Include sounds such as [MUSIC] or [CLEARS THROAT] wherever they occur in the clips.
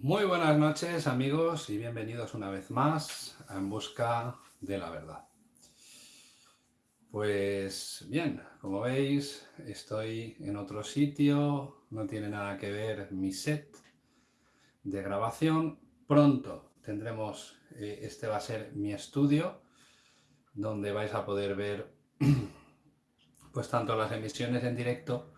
Muy buenas noches amigos y bienvenidos una vez más a En Busca de la Verdad. Pues bien, como veis estoy en otro sitio, no tiene nada que ver mi set de grabación. Pronto tendremos, eh, este va a ser mi estudio, donde vais a poder ver [CLEARS THROAT] pues tanto las emisiones en directo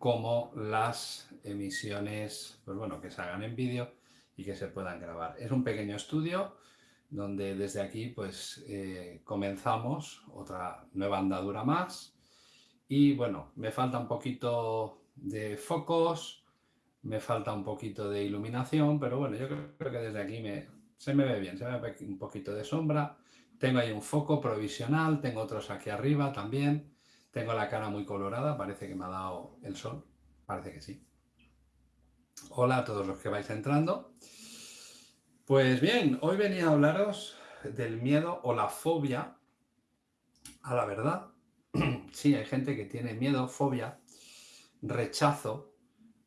como las emisiones, pues bueno, que se hagan en vídeo y que se puedan grabar. Es un pequeño estudio donde desde aquí pues eh, comenzamos otra nueva andadura más. Y bueno, me falta un poquito de focos, me falta un poquito de iluminación, pero bueno, yo creo que desde aquí se me ve bien, se me ve un poquito de sombra, tengo ahí un foco provisional, tengo otros aquí arriba también, tengo la cara muy colorada, parece que me ha dado el sol, parece que sí. Hola a todos los que vais entrando. Pues bien, hoy venía a hablaros del miedo o la fobia a la verdad. [CLEARS THROAT] Sí, hay gente que tiene miedo, fobia, rechazo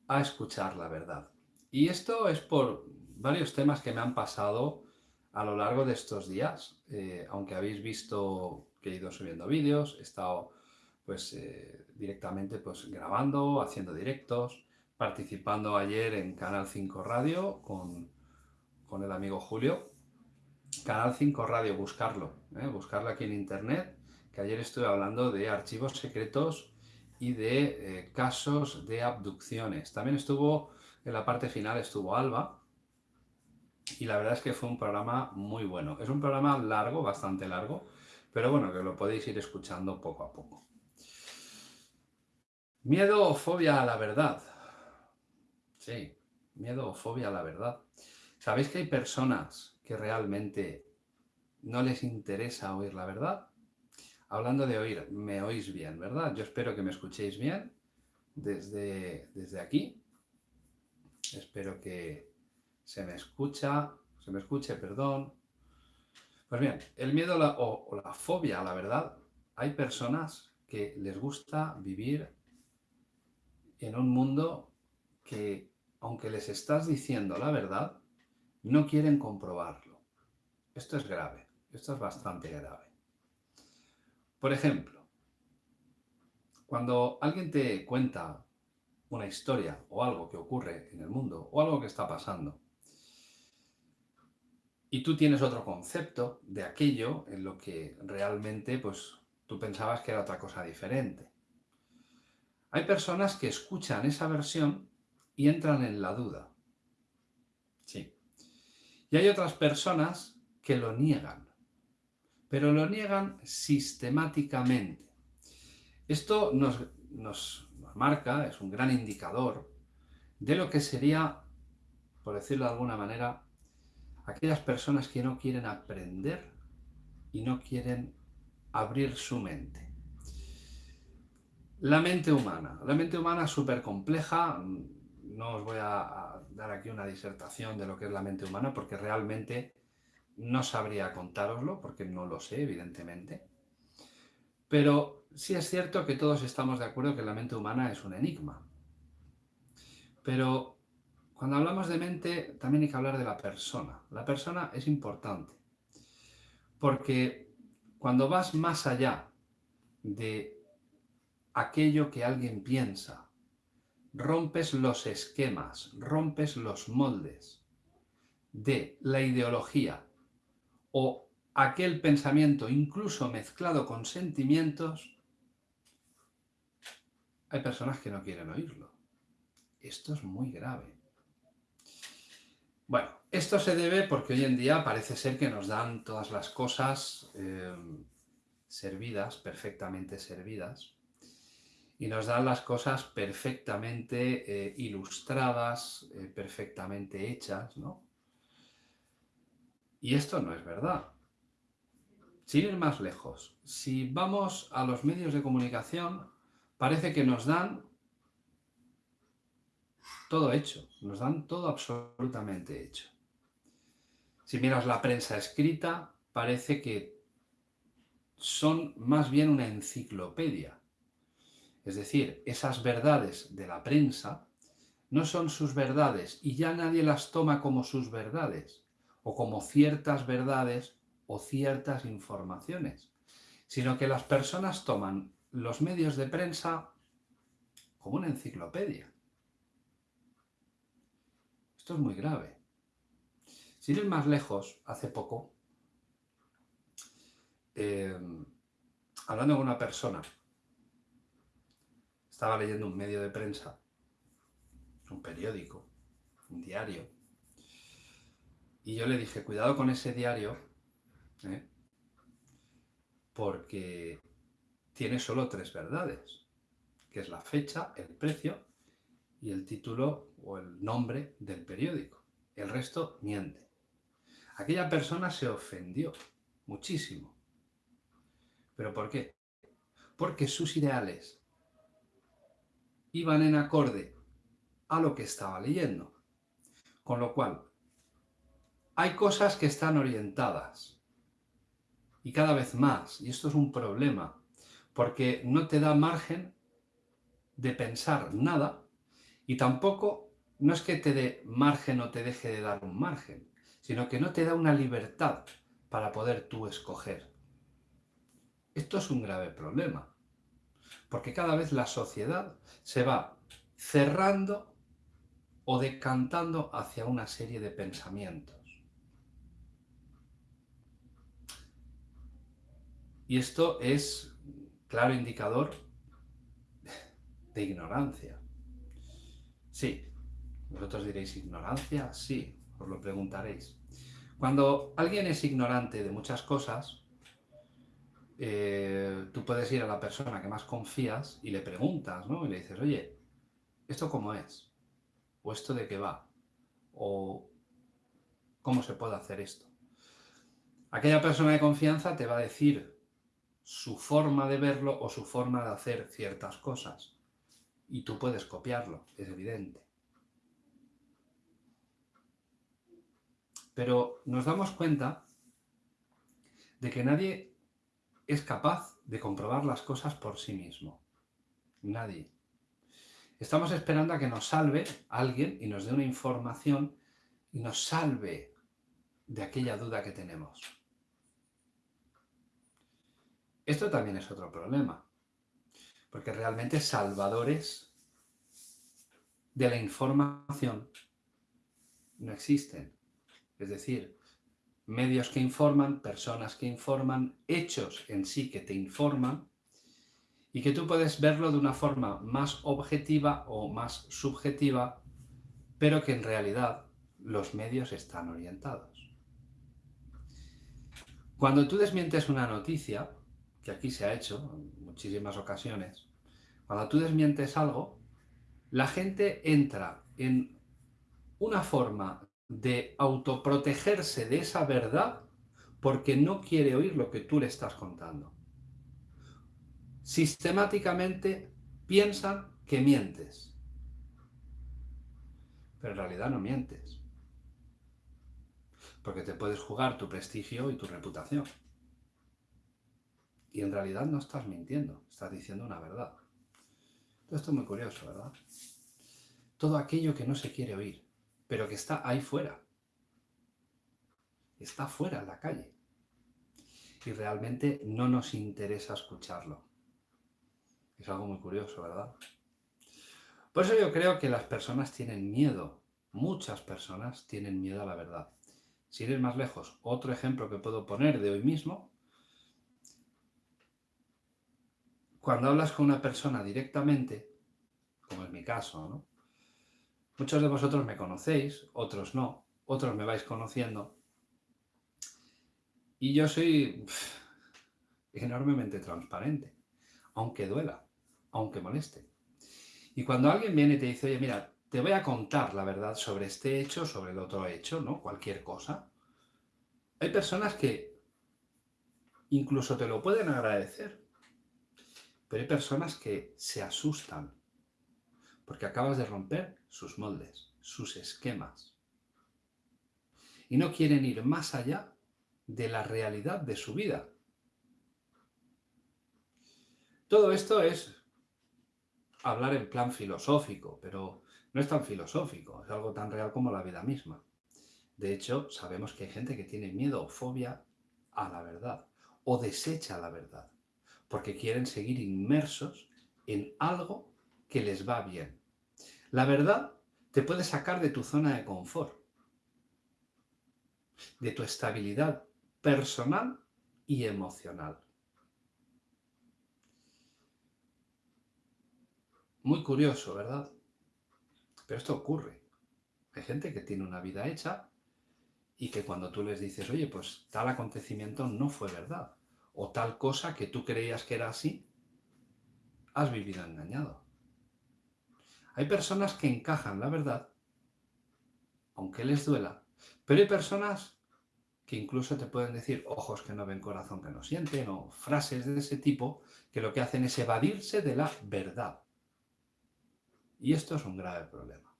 a escuchar la verdad. Y esto es por varios temas que me han pasado a lo largo de estos días. Eh, aunque habéis visto que he ido subiendo vídeos, he estado pues eh, directamente pues grabando, haciendo directos, participando ayer en Canal 5 Radio con, el amigo Julio. Canal 5 Radio, buscarlo, ¿eh? buscarlo aquí en internet, que ayer estuve hablando de archivos secretos y de eh, casos de abducciones. También estuvo, en la parte final estuvo Alba, y la verdad es que fue un programa muy bueno. Es un programa largo, bastante largo, pero bueno, que lo podéis ir escuchando poco a poco. Miedo o fobia a la verdad. Sí, miedo o fobia a la verdad. ¿Sabéis que hay personas que realmente no les interesa oír la verdad? Hablando de oír, me oís bien, ¿verdad? Yo espero que me escuchéis bien desde, desde aquí. Espero que se me escucha, se me escuche, perdón. Pues bien, el miedo o, o la fobia a la verdad, hay personas que les gusta vivir en un mundo que, aunque les estás diciendo la verdad, no quieren comprobarlo. Esto es grave, esto es bastante grave. Por ejemplo, cuando alguien te cuenta una historia o algo que ocurre en el mundo o algo que está pasando, y tú tienes otro concepto de aquello en lo que realmente pues, tú pensabas que era otra cosa diferente. Hay personas que escuchan esa versión y entran en la duda. Sí. Y hay otras personas que lo niegan, pero lo niegan sistemáticamente. Esto nos, nos, marca, es un gran indicador de lo que sería, por decirlo de alguna manera, aquellas personas que no quieren aprender y no quieren abrir su mente. La mente humana. La mente humana es súper compleja. No os voy a, dar aquí una disertación de lo que es la mente humana porque realmente no sabría contároslo porque no lo sé, evidentemente. Pero sí es cierto que todos estamos de acuerdo que la mente humana es un enigma. Pero cuando hablamos de mente también hay que hablar de la persona. La persona es importante porque cuando vas más allá de aquello que alguien piensa. Rompes los esquemas, rompes los moldes de la ideología o aquel pensamiento incluso mezclado con sentimientos, hay personas que no quieren oírlo. Esto es muy grave. Bueno, esto se debe porque hoy en día parece ser que nos dan todas las cosas eh, servidas, perfectamente servidas, y nos dan las cosas perfectamente eh, ilustradas, eh, perfectamente hechas, ¿no? Y esto no es verdad. Sin ir más lejos, si vamos a los medios de comunicación, parece que nos dan todo hecho, nos dan todo absolutamente hecho. Si miras la prensa escrita, parece que son más bien una enciclopedia es decir, esas verdades de la prensa no son sus verdades y ya nadie las toma como sus verdades o como ciertas verdades o ciertas informaciones, sino que las personas toman los medios de prensa como una enciclopedia. Esto es muy grave. Sin ir más lejos, hace poco, eh, hablando con una persona, estaba leyendo un medio de prensa, un periódico, un diario, y yo le dije, cuidado con ese diario, ¿eh? porque tiene solo tres verdades, que es la fecha, el precio y el título o el nombre del periódico. El resto miente. Aquella persona se ofendió muchísimo. ¿Pero por qué? Porque sus ideales iban en acorde a lo que estaba leyendo. Con lo cual, hay cosas que están orientadas. Y cada vez más. Y esto es un problema. Porque no te da margen de pensar nada y tampoco no es que te dé margen o te deje de dar un margen, sino que no te da una libertad para poder tú escoger. Esto es un grave problema, porque cada vez la sociedad se va cerrando o decantando hacia una serie de pensamientos. Y esto es claro indicador de ignorancia. Sí, vosotros diréis ignorancia, sí, os lo preguntaréis. Cuando alguien es ignorante de muchas cosas, eh, tú puedes ir a la persona que más confías y le preguntas, ¿no? Y le dices, oye, ¿esto cómo es? ¿O esto de qué va? ¿O cómo se puede hacer esto? Aquella persona de confianza te va a decir su forma de verlo o su forma de hacer ciertas cosas y tú puedes copiarlo, es evidente. Pero nos damos cuenta de que nadie es capaz de comprobar las cosas por sí mismo. Nadie. Estamos esperando a que nos salve alguien y nos dé una información y nos salve de aquella duda que tenemos. Esto también es otro problema porque realmente salvadores de la información no existen. Es decir, medios que informan, personas que informan, hechos en sí que te informan, y que tú puedes verlo de una forma más objetiva o más subjetiva, pero que en realidad los medios están orientados. Cuando tú desmientes una noticia, que aquí se ha hecho en muchísimas ocasiones, cuando tú desmientes algo, la gente entra en una forma de autoprotegerse de esa verdad porque no quiere oír lo que tú le estás contando. Sistemáticamente piensan que mientes, pero en realidad no mientes, porque te puedes jugar tu prestigio y tu reputación. Y en realidad no estás mintiendo, estás diciendo una verdad. esto es muy curioso, ¿verdad? Todo aquello que no se quiere oír, pero que está ahí fuera. Está fuera en la calle. Y realmente no nos interesa escucharlo. Es algo muy curioso, ¿verdad? Por eso yo creo que las personas tienen miedo. Muchas personas tienen miedo a la verdad. Si eres más lejos, otro ejemplo que puedo poner de hoy mismo cuando hablas con una persona directamente, como es mi caso, ¿no? Muchos de vosotros me conocéis, otros no, otros me vais conociendo. Y yo soy enormemente transparente, aunque duela, aunque moleste. Y cuando alguien viene y te dice, oye, mira, te voy a contar la verdad sobre este hecho, sobre el otro hecho, ¿no? Cualquier cosa. Hay personas que incluso te lo pueden agradecer. Pero hay personas que se asustan porque acabas de romper sus moldes, sus esquemas. Y no quieren ir más allá de la realidad de su vida. Todo esto es hablar en plan filosófico, pero no es tan filosófico, es algo tan real como la vida misma. De hecho, sabemos que hay gente que tiene miedo o fobia a la verdad o desecha la verdad, porque quieren seguir inmersos en algo que les va bien. La verdad te puede sacar de tu zona de confort, de tu estabilidad personal y emocional. Muy curioso, ¿verdad? Pero esto ocurre. Hay gente que tiene una vida hecha y que cuando tú les dices, oye, pues tal acontecimiento no fue verdad, o tal cosa que tú creías que era así, has vivido engañado. Hay personas que encajan la verdad, aunque les duela, pero hay personas que incluso te pueden decir ojos que no ven, corazón que no sienten, o frases de ese tipo, que lo que hacen es evadirse de la verdad. Y esto es un grave problema.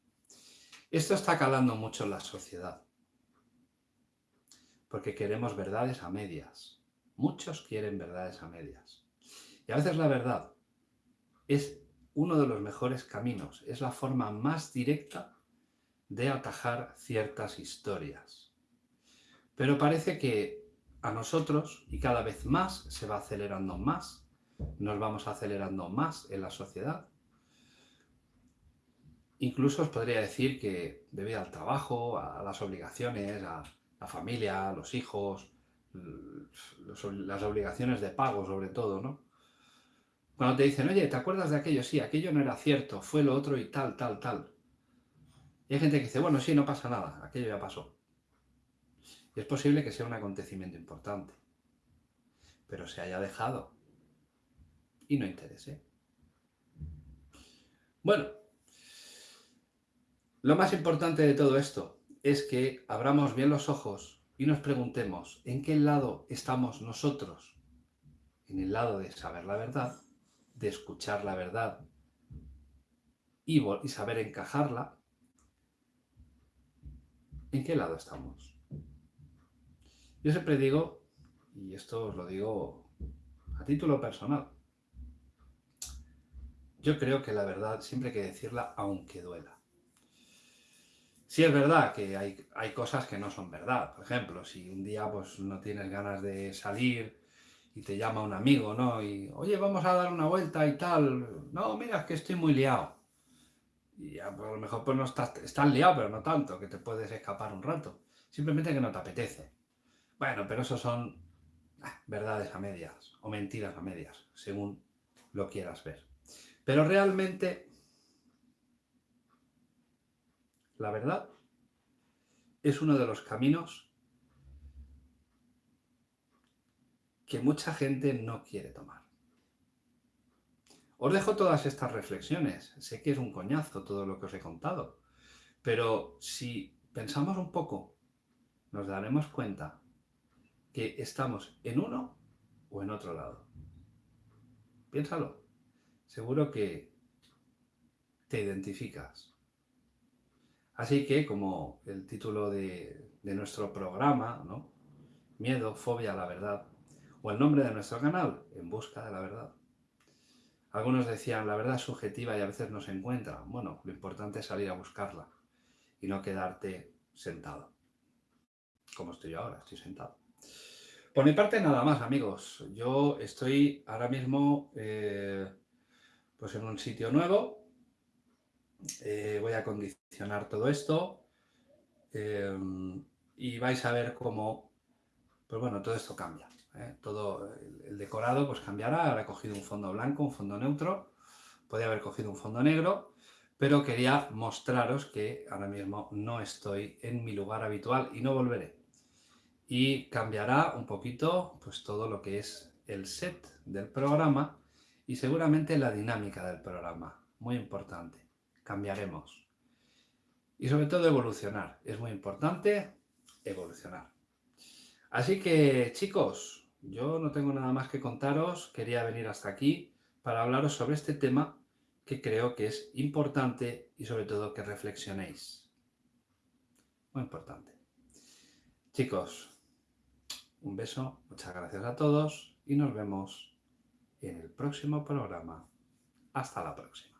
Esto está calando mucho en la sociedad. Porque queremos verdades a medias. Muchos quieren verdades a medias. Y a veces la verdad es uno de los mejores caminos, es la forma más directa de atajar ciertas historias. Pero parece que a nosotros, y cada vez más, se va acelerando más, nos vamos acelerando más en la sociedad, Incluso os podría decir que debido al trabajo, a las obligaciones, a la familia, a los hijos, las obligaciones de pago sobre todo, ¿no? Cuando te dicen, oye, ¿te acuerdas de aquello? Sí, aquello no era cierto, fue lo otro y tal, tal, tal. Y hay gente que dice, bueno, sí, no pasa nada, aquello ya pasó. Y es posible que sea un acontecimiento importante, pero se haya dejado y no interese. Bueno, lo más importante de todo esto es que abramos bien los ojos y nos preguntemos en qué lado estamos nosotros. En el lado de saber la verdad, de escuchar la verdad y, saber encajarla. ¿En qué lado estamos? Yo siempre digo, y esto os lo digo a título personal, yo creo que la verdad siempre hay que decirla aunque duela. Sí es verdad que hay, hay, cosas que no son verdad. Por ejemplo, si un día pues, no tienes ganas de salir y te llama un amigo, ¿no? Y, oye, vamos a dar una vuelta y tal. No, mira, es que estoy muy liado. Y a lo mejor pues no estás, estás liado, pero no tanto, que te puedes escapar un rato. Simplemente que no te apetece. Bueno, pero eso son ah, verdades a medias o mentiras a medias, según lo quieras ver. Pero realmente la verdad es uno de los caminos que mucha gente no quiere tomar. Os dejo todas estas reflexiones. Sé que es un coñazo todo lo que os he contado, pero si pensamos un poco, nos daremos cuenta que estamos en uno o en otro lado. Piénsalo. Seguro que te identificas Así que, como el título de, nuestro programa, ¿no? Miedo, fobia la verdad, o el nombre de nuestro canal, En busca de la verdad. Algunos decían, la verdad es subjetiva y a veces no se encuentra. Bueno, lo importante es salir a buscarla y no quedarte sentado. Como estoy yo ahora, estoy sentado. Por mi parte, nada más, amigos. Yo estoy ahora mismo eh, pues en un sitio nuevo, eh, voy a condicionar todo esto em, y vais a ver cómo, pues bueno, todo esto cambia. ¿Eh? Todo el, decorado pues cambiará, he cogido un fondo blanco, un fondo neutro, podría haber cogido un fondo negro, pero quería mostraros que ahora mismo no estoy en mi lugar habitual y no volveré. Y cambiará un poquito pues todo lo que es el set del programa y seguramente la dinámica del programa, muy importante cambiaremos. Y sobre todo evolucionar. Es muy importante evolucionar. Así que, chicos, yo no tengo nada más que contaros. Quería venir hasta aquí para hablaros sobre este tema que creo que es importante y sobre todo que reflexionéis. Muy importante. Chicos, un beso, muchas gracias a todos y nos vemos en el próximo programa. Hasta la próxima.